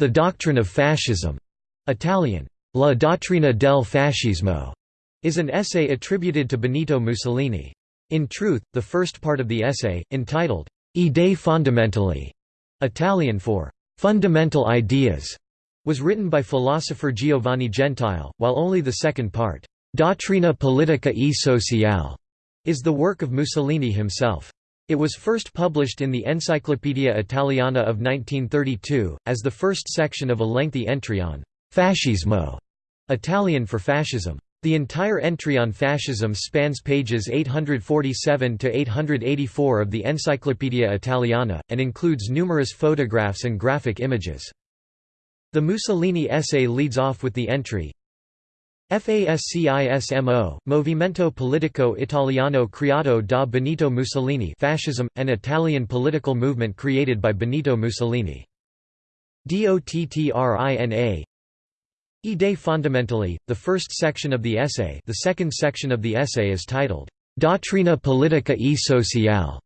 The Doctrine of Fascism, Italian, La dottrina del fascismo, is an essay attributed to Benito Mussolini. In truth, the first part of the essay, entitled Idee fondamentali, Italian for fundamental ideas, was written by philosopher Giovanni Gentile, while only the second part, Dottrina politica e sociale, is the work of Mussolini himself. It was first published in the Encyclopaedia Italiana of 1932, as the first section of a lengthy entry on «fascismo», Italian for fascism. The entire entry on fascism spans pages 847 to 884 of the Encyclopaedia Italiana, and includes numerous photographs and graphic images. The Mussolini essay leads off with the entry, FASCISMO, Movimento Politico Italiano creato da Benito Mussolini Fascism, an Italian political movement created by Benito Mussolini. DOTTRINA Idee fondamentali, the first section of the essay the second section of the essay is titled, Dottrina politica e sociale.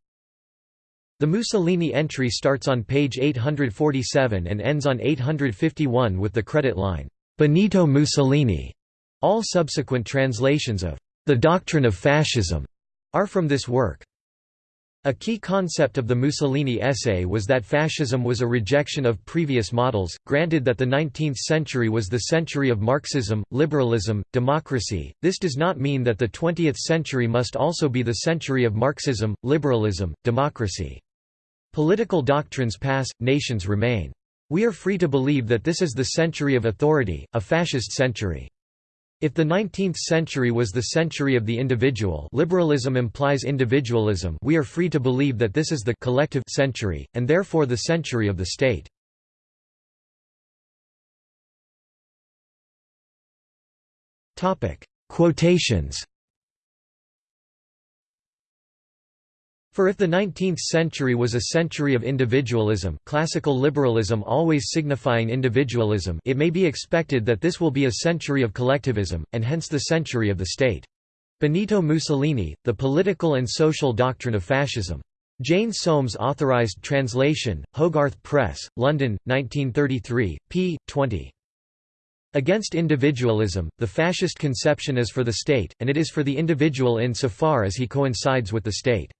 The Mussolini entry starts on page 847 and ends on 851 with the credit line, Benito Mussolini. All subsequent translations of The Doctrine of Fascism are from this work. A key concept of the Mussolini essay was that fascism was a rejection of previous models, granted that the 19th century was the century of Marxism, liberalism, democracy, this does not mean that the 20th century must also be the century of Marxism, liberalism, democracy. Political doctrines pass, nations remain. We are free to believe that this is the century of authority, a fascist century. If the 19th century was the century of the individual liberalism implies individualism we are free to believe that this is the collective century, and therefore the century of the state. Quotations For if the 19th century was a century of individualism classical liberalism always signifying individualism it may be expected that this will be a century of collectivism, and hence the century of the state. Benito Mussolini, The Political and Social Doctrine of Fascism. Jane Soames Authorized Translation, Hogarth Press, London, 1933, p. 20. Against individualism, the fascist conception is for the state, and it is for the individual in so far as he coincides with the state.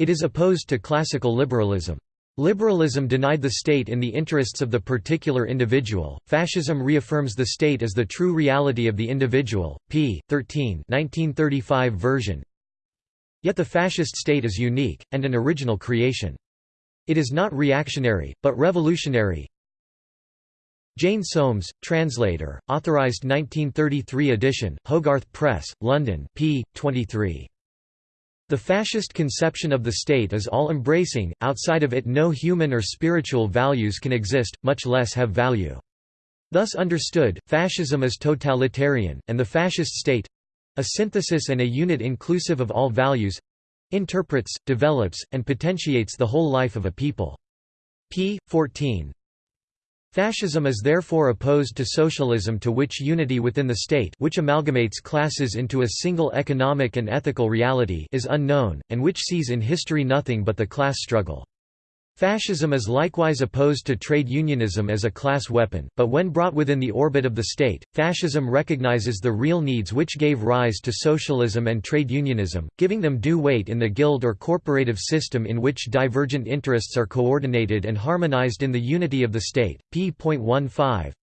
It is opposed to classical liberalism. Liberalism denied the state in the interests of the particular individual. Fascism reaffirms the state as the true reality of the individual. p. 13, 1935 version. Yet the fascist state is unique and an original creation. It is not reactionary, but revolutionary. Jane Soames, translator, authorized 1933 edition, Hogarth Press, London, p. 23. The fascist conception of the state is all-embracing, outside of it no human or spiritual values can exist, much less have value. Thus understood, fascism is totalitarian, and the fascist state—a synthesis and a unit inclusive of all values—interprets, develops, and potentiates the whole life of a people. p. 14, Fascism is therefore opposed to socialism to which unity within the state which amalgamates classes into a single economic and ethical reality is unknown, and which sees in history nothing but the class struggle. Fascism is likewise opposed to trade unionism as a class weapon, but when brought within the orbit of the state, fascism recognizes the real needs which gave rise to socialism and trade unionism, giving them due weight in the guild or corporative system in which divergent interests are coordinated and harmonized in the unity of the state. p.15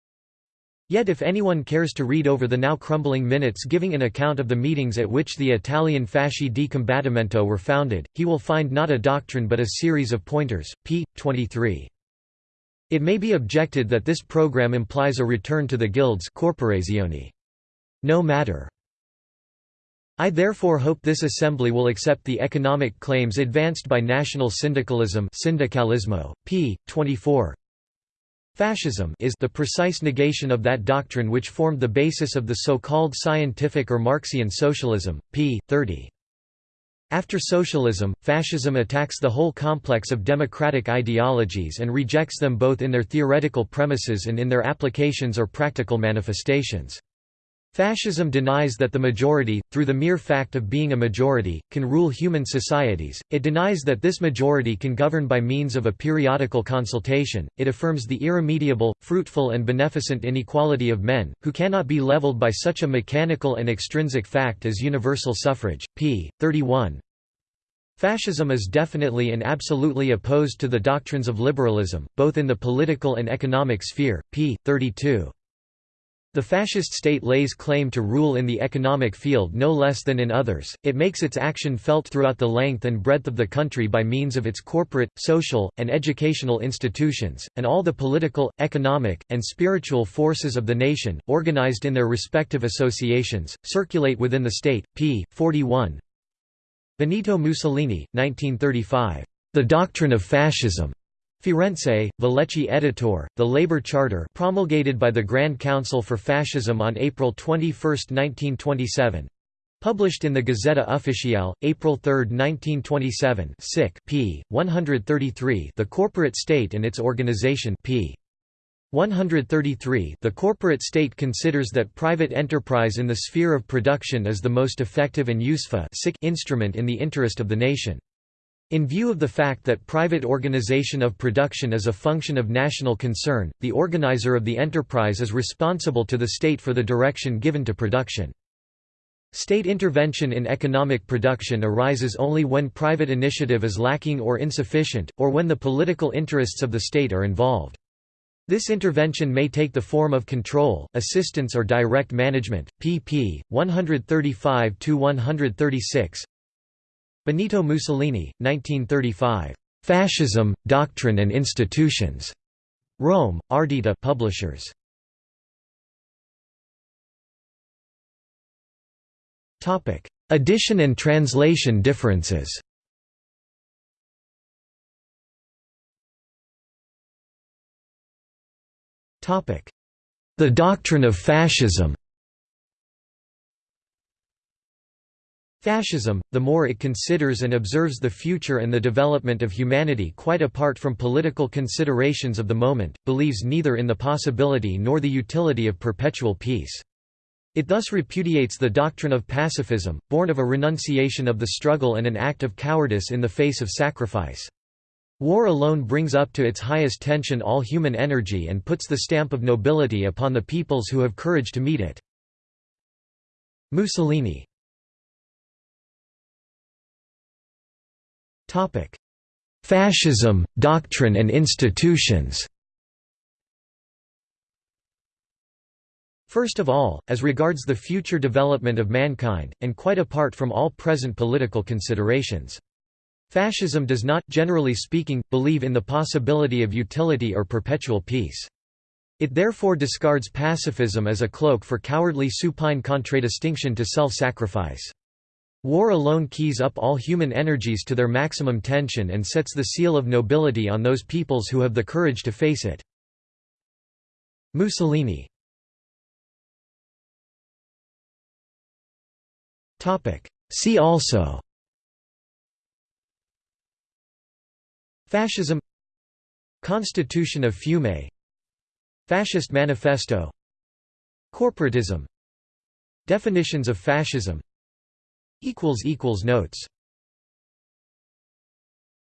Yet if anyone cares to read over the now crumbling minutes giving an account of the meetings at which the Italian Fasci di Combattimento were founded, he will find not a doctrine but a series of pointers, p. 23. It may be objected that this program implies a return to the guilds corporazioni. No matter. I therefore hope this assembly will accept the economic claims advanced by national syndicalism syndicalismo, p. 24, Fascism is the precise negation of that doctrine which formed the basis of the so-called scientific or Marxian socialism, p. 30. After socialism, fascism attacks the whole complex of democratic ideologies and rejects them both in their theoretical premises and in their applications or practical manifestations. Fascism denies that the majority, through the mere fact of being a majority, can rule human societies, it denies that this majority can govern by means of a periodical consultation, it affirms the irremediable, fruitful and beneficent inequality of men, who cannot be leveled by such a mechanical and extrinsic fact as universal suffrage. p. 31 Fascism is definitely and absolutely opposed to the doctrines of liberalism, both in the political and economic sphere. p. 32 the fascist state lays claim to rule in the economic field no less than in others, it makes its action felt throughout the length and breadth of the country by means of its corporate, social, and educational institutions, and all the political, economic, and spiritual forces of the nation, organized in their respective associations, circulate within the state. p. 41 Benito Mussolini, 1935. The Doctrine of Fascism. Firenze, Vallecchi Editor, The Labour Charter promulgated by the Grand Council for Fascism on April 21, 1927. Published in the Gazzetta Ufficiale, April 3, 1927 sic p. 133 The Corporate State and its Organization p. 133 The corporate state considers that private enterprise in the sphere of production is the most effective and useful instrument in the interest of the nation. In view of the fact that private organization of production is a function of national concern, the organizer of the enterprise is responsible to the state for the direction given to production. State intervention in economic production arises only when private initiative is lacking or insufficient, or when the political interests of the state are involved. This intervention may take the form of control, assistance or direct management. pp. 135–136 Benito Mussolini, 1935. Fascism, Doctrine and Institutions. Rome, Ardita Publishers. Topic: Edition and translation differences. Topic: The doctrine of fascism. Fascism, the more it considers and observes the future and the development of humanity quite apart from political considerations of the moment, believes neither in the possibility nor the utility of perpetual peace. It thus repudiates the doctrine of pacifism, born of a renunciation of the struggle and an act of cowardice in the face of sacrifice. War alone brings up to its highest tension all human energy and puts the stamp of nobility upon the peoples who have courage to meet it. Mussolini Fascism, doctrine and institutions First of all, as regards the future development of mankind, and quite apart from all present political considerations. Fascism does not, generally speaking, believe in the possibility of utility or perpetual peace. It therefore discards pacifism as a cloak for cowardly supine contradistinction to self-sacrifice. War alone keys up all human energies to their maximum tension and sets the seal of nobility on those peoples who have the courage to face it. Mussolini. See also. Fascism. Constitution of Fiume. Fascist Manifesto. Corporatism. Definitions of fascism Notes